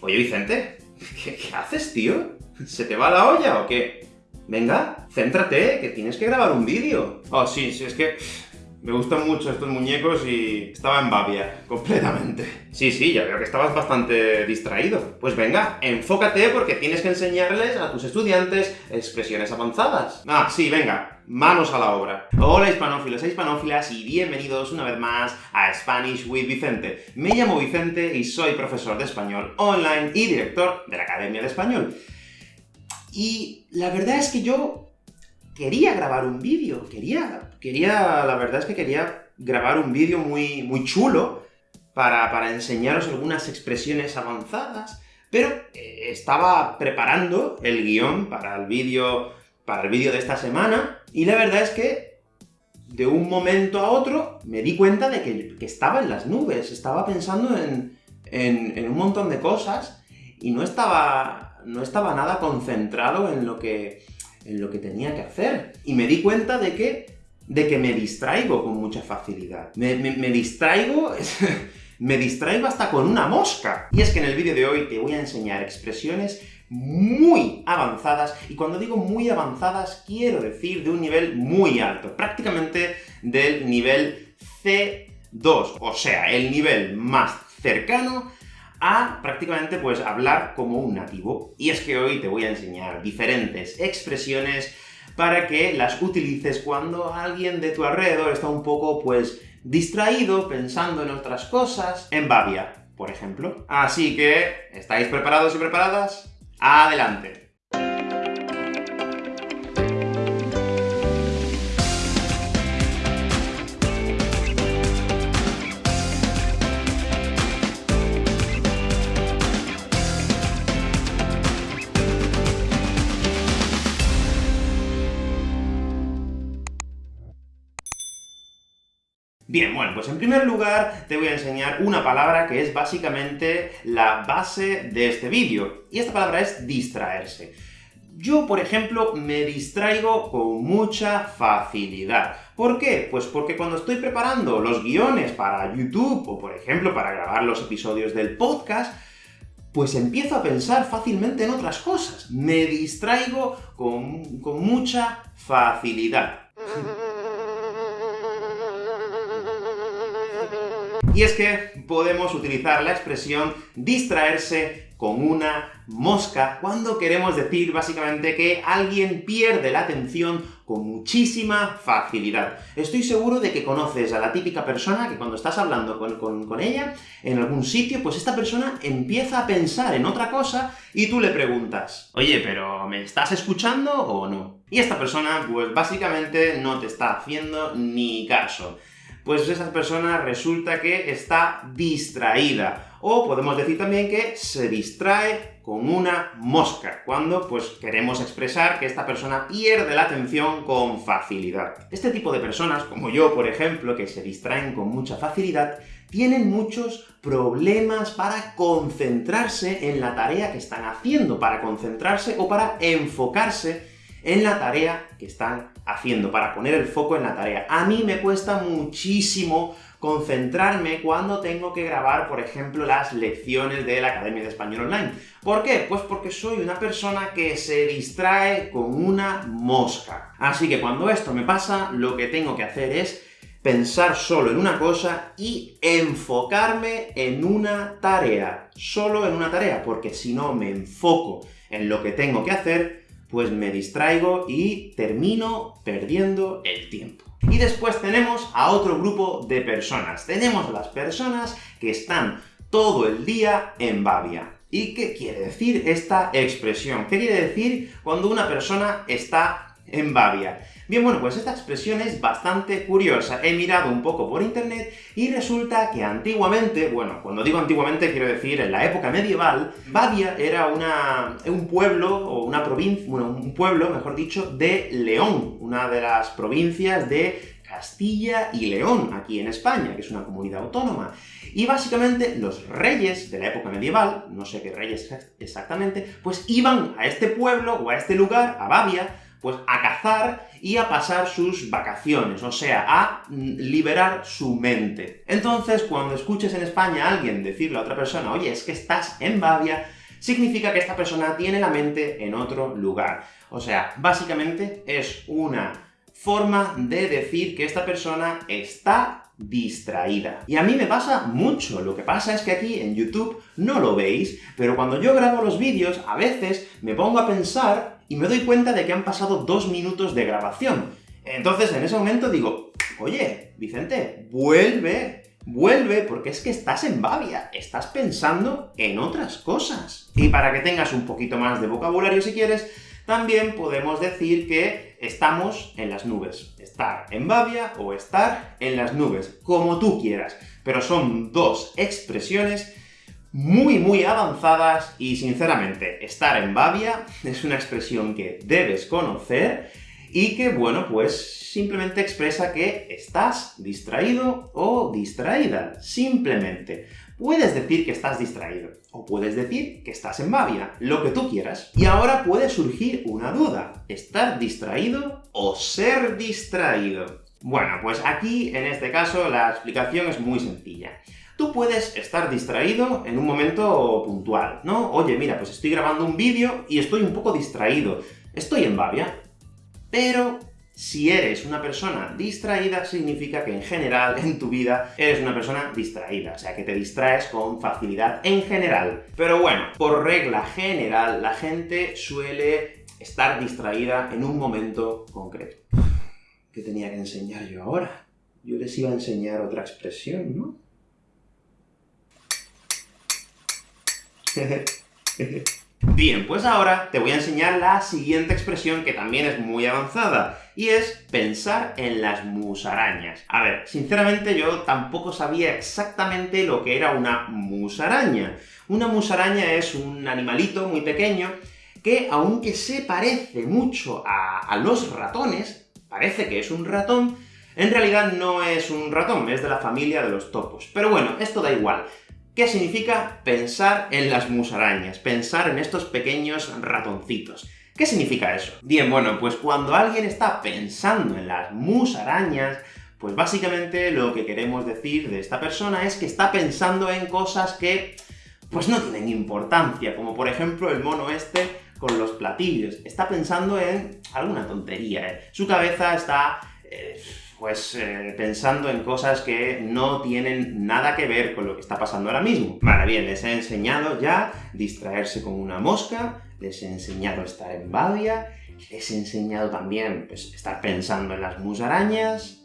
Oye, Vicente, ¿qué, haces, tío? ¿Se te va la olla o qué? Venga, céntrate, que tienes que grabar un vídeo. Oh, sí, sí, es que me gustan mucho estos muñecos y estaba en babia, completamente. Sí, sí, ya veo que estabas bastante distraído. Pues venga, enfócate porque tienes que enseñarles a tus estudiantes expresiones avanzadas. Ah, sí, venga, manos a la obra. Hola hispanófilos e hispanófilas y bienvenidos una vez más a Spanish with Vicente. Me llamo Vicente y soy profesor de español online y director de la Academia de Español. Y la verdad es que yo quería grabar un vídeo, quería, quería, la verdad es que quería grabar un vídeo muy, muy chulo para, para enseñaros algunas expresiones avanzadas, pero eh, estaba preparando el guion para el vídeo para el vídeo de esta semana, y la verdad es que de un momento a otro me di cuenta de que, estaba en las nubes, estaba pensando en, en, en un montón de cosas, y no estaba no estaba nada concentrado en lo que, en lo que tenía que hacer. Y me di cuenta de que, de que me distraigo con mucha facilidad. Me, me distraigo... me distraigo hasta con una mosca. Y es que en el vídeo de hoy te voy a enseñar expresiones muy avanzadas, y cuando digo muy avanzadas, quiero decir de un nivel muy alto, prácticamente del nivel C2, o sea, el nivel más cercano a prácticamente pues hablar como un nativo. Y es que hoy te voy a enseñar diferentes expresiones para que las utilices cuando alguien de tu alrededor está un poco, pues, distraído, pensando en otras cosas, en babia, por ejemplo. Así que, ¿estáis preparados y preparadas? ¡Adelante! Bien, bueno, pues en primer lugar te voy a enseñar una palabra que es básicamente la base de este vídeo, y esta palabra es distraerse. Yo, por ejemplo, me distraigo con mucha facilidad. ¿Por qué? Pues porque cuando estoy preparando los guiones para YouTube, o por ejemplo para grabar los episodios del podcast, pues empiezo a pensar fácilmente en otras cosas. Me distraigo con, con mucha facilidad. Y es que podemos utilizar la expresión distraerse con una mosca cuando queremos decir básicamente que alguien pierde la atención con muchísima facilidad. Estoy seguro de que conoces a la típica persona que cuando estás hablando con, con, ella en algún sitio, pues esta persona empieza a pensar en otra cosa y tú le preguntas, oye, pero ¿me estás escuchando o no? Y esta persona, pues básicamente no te está haciendo ni caso pues esa persona resulta que está distraída. O podemos decir también que se distrae con una mosca, cuando pues queremos expresar que esta persona pierde la atención con facilidad. Este tipo de personas, como yo, por ejemplo, que se distraen con mucha facilidad, tienen muchos problemas para concentrarse en la tarea que están haciendo, para concentrarse o para enfocarse en la tarea que están haciendo, para poner el foco en la tarea. A mí me cuesta muchísimo concentrarme cuando tengo que grabar, por ejemplo, las lecciones de la Academia de Español Online. ¿Por qué? Pues porque soy una persona que se distrae con una mosca. Así que cuando esto me pasa, lo que tengo que hacer es pensar solo en una cosa y enfocarme en una tarea. Solo en una tarea, porque si no me enfoco en lo que tengo que hacer, pues me distraigo y termino perdiendo el tiempo. Y después tenemos a otro grupo de personas. Tenemos las personas que están todo el día en babia. ¿Y qué quiere decir esta expresión? ¿Qué quiere decir cuando una persona está en babia? Bien, bueno, pues esta expresión es bastante curiosa. He mirado un poco por internet y resulta que antiguamente, bueno, cuando digo antiguamente quiero decir en la época medieval, Badia era una, un pueblo, o una provincia, bueno, un pueblo, mejor dicho, de León, una de las provincias de Castilla y León, aquí en España, que es una comunidad autónoma. Y básicamente los reyes de la época medieval, no sé qué reyes exactamente, pues iban a este pueblo o a este lugar, a Babia, pues a cazar y a pasar sus vacaciones, o sea, a mm, liberar su mente. Entonces, cuando escuches en España a alguien decirle a otra persona, oye, es que estás en Bavia, significa que esta persona tiene la mente en otro lugar. O sea, básicamente es una forma de decir que esta persona está distraída. Y a mí me pasa mucho, lo que pasa es que aquí en YouTube no lo veis, pero cuando yo grabo los vídeos, a veces me pongo a pensar y me doy cuenta de que han pasado dos minutos de grabación. Entonces, en ese momento digo, oye, Vicente, vuelve, vuelve, porque es que estás en Bavia, estás pensando en otras cosas. Y para que tengas un poquito más de vocabulario si quieres, también podemos decir que estamos en las nubes. Estar en Bavia o estar en las nubes, como tú quieras. Pero son dos expresiones muy, muy avanzadas, y sinceramente, estar en Bavia es una expresión que debes conocer, y que, bueno, pues simplemente expresa que estás distraído o distraída, simplemente. Puedes decir que estás distraído, o puedes decir que estás en Bavia, lo que tú quieras. Y ahora puede surgir una duda, ¿estar distraído o ser distraído? Bueno, pues aquí, en este caso, la explicación es muy sencilla. Tú puedes estar distraído en un momento puntual, ¿no? Oye, mira, pues estoy grabando un vídeo y estoy un poco distraído. Estoy en Bavia. Pero si eres una persona distraída, significa que en general, en tu vida, eres una persona distraída, o sea, que te distraes con facilidad en general. Pero bueno, por regla general, la gente suele estar distraída en un momento concreto. ¿Qué tenía que enseñar yo ahora? Yo les iba a enseñar otra expresión, ¿no? Bien, pues ahora te voy a enseñar la siguiente expresión, que también es muy avanzada, y es pensar en las musarañas. A ver, sinceramente yo tampoco sabía exactamente lo que era una musaraña. Una musaraña es un animalito muy pequeño que, aunque se parece mucho a, a los ratones, parece que es un ratón, en realidad no es un ratón, es de la familia de los topos. Pero bueno, esto da igual. ¿Qué significa pensar en las musarañas? Pensar en estos pequeños ratoncitos. ¿Qué significa eso? Bien, bueno, pues cuando alguien está pensando en las musarañas, pues básicamente lo que queremos decir de esta persona es que está pensando en cosas que pues no tienen importancia, como por ejemplo el mono este con los platillos. Está pensando en alguna tontería, ¿eh? Su cabeza está... Eh, pues eh, pensando en cosas que no tienen nada que ver con lo que está pasando ahora mismo. Vale, bien, les he enseñado ya distraerse con una mosca, les he enseñado estar en Badia, les he enseñado también pues, estar pensando en las musarañas...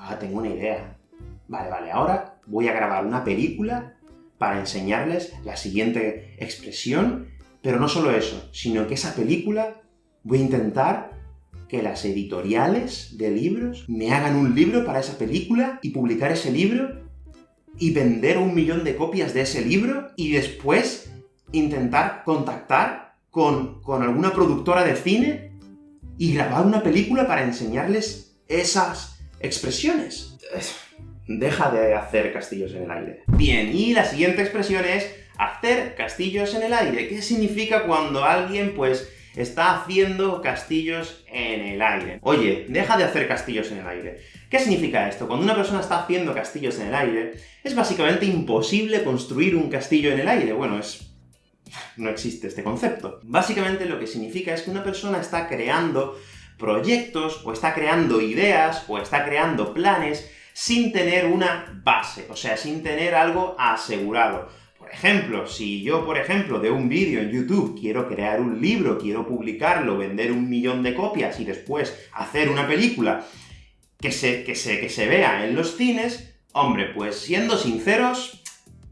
Ah, tengo una idea. Vale, vale, ahora voy a grabar una película para enseñarles la siguiente expresión, pero no solo eso, sino que esa película voy a intentar que las editoriales de libros me hagan un libro para esa película y publicar ese libro y vender un millón de copias de ese libro y después intentar contactar con, con alguna productora de cine y grabar una película para enseñarles esas expresiones. Deja de hacer castillos en el aire. Bien, y la siguiente expresión es hacer castillos en el aire. ¿Qué significa cuando alguien, pues, está haciendo castillos en el aire. Oye, deja de hacer castillos en el aire. ¿Qué significa esto? Cuando una persona está haciendo castillos en el aire, es básicamente imposible construir un castillo en el aire. Bueno, es... no existe este concepto. Básicamente lo que significa es que una persona está creando proyectos, o está creando ideas, o está creando planes, sin tener una base, o sea, sin tener algo asegurado. Ejemplo, si yo, por ejemplo, de un vídeo en YouTube quiero crear un libro, quiero publicarlo, vender un millón de copias y después hacer una película que se, que se, que se vea en los cines, hombre, pues siendo sinceros,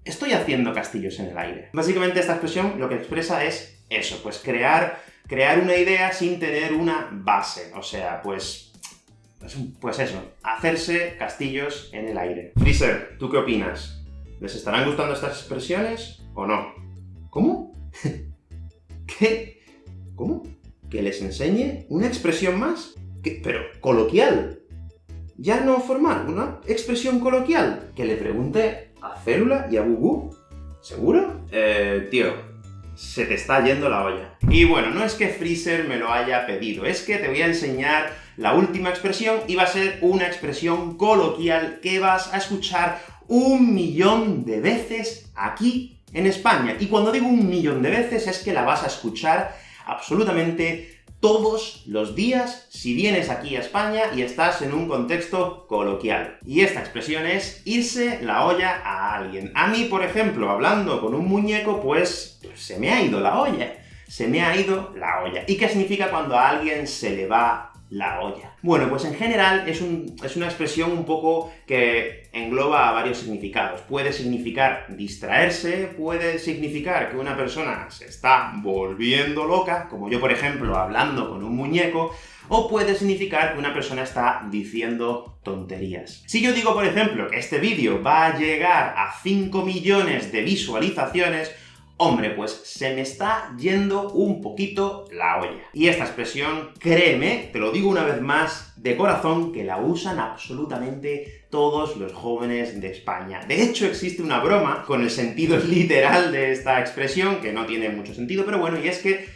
estoy haciendo castillos en el aire. Básicamente esta expresión lo que expresa es eso, pues crear, crear una idea sin tener una base, o sea, pues, pues, pues eso, hacerse castillos en el aire. Freezer, ¿tú qué opinas? ¿Les estarán gustando estas expresiones o no? ¿Cómo? ¿Qué? ¿Cómo? ¿Que les enseñe una expresión más? ¿Qué? Pero coloquial. Ya no formal, una expresión coloquial. Que le pregunte a Célula y a Gugu. ¿Seguro? Eh, tío, se te está yendo la olla. Y bueno, no es que Freezer me lo haya pedido, es que te voy a enseñar la última expresión, y va a ser una expresión coloquial que vas a escuchar un millón de veces aquí en España. Y cuando digo un millón de veces, es que la vas a escuchar absolutamente todos los días si vienes aquí a España y estás en un contexto coloquial. Y esta expresión es irse la olla a alguien. A mí, por ejemplo, hablando con un muñeco, pues se me ha ido la olla. Se me ha ido la olla. ¿Y qué significa cuando a alguien se le va la olla. Bueno, pues en general es, una expresión un poco que engloba varios significados. Puede significar distraerse, puede significar que una persona se está volviendo loca, como yo, por ejemplo, hablando con un muñeco, o puede significar que una persona está diciendo tonterías. Si yo digo, por ejemplo, que este vídeo va a llegar a 5 millones de visualizaciones, Hombre, pues se me está yendo un poquito la olla. Y esta expresión, créeme, te lo digo una vez más, de corazón, que la usan absolutamente todos los jóvenes de España. De hecho, existe una broma con el sentido literal de esta expresión, que no tiene mucho sentido, pero bueno, y es que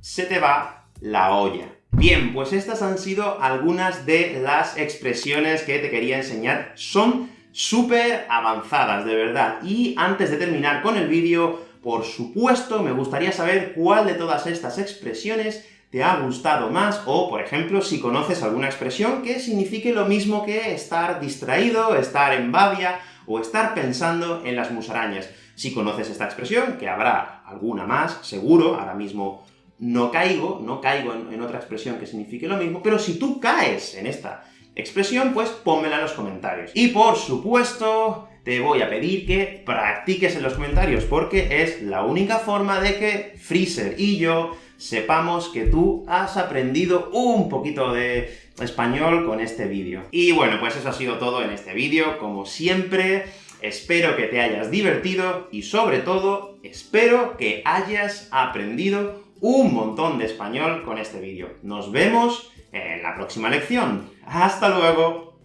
se te va la olla. Bien, pues estas han sido algunas de las expresiones que te quería enseñar. Son súper avanzadas, de verdad. Y antes de terminar con el vídeo, por supuesto, me gustaría saber cuál de todas estas expresiones te ha gustado más, o, por ejemplo, si conoces alguna expresión que signifique lo mismo que estar distraído, estar en babia, o estar pensando en las musarañas. Si conoces esta expresión, que habrá alguna más, seguro, ahora mismo no caigo, no caigo en, en otra expresión que signifique lo mismo, pero si tú caes en esta expresión, pues pónmela en los comentarios. Y por supuesto, te voy a pedir que practiques en los comentarios, porque es la única forma de que Freezer y yo sepamos que tú has aprendido un poquito de español con este vídeo. Y bueno, pues eso ha sido todo en este vídeo, como siempre, espero que te hayas divertido, y sobre todo, espero que hayas aprendido un montón de español con este vídeo. Nos vemos en la próxima lección. ¡Hasta luego!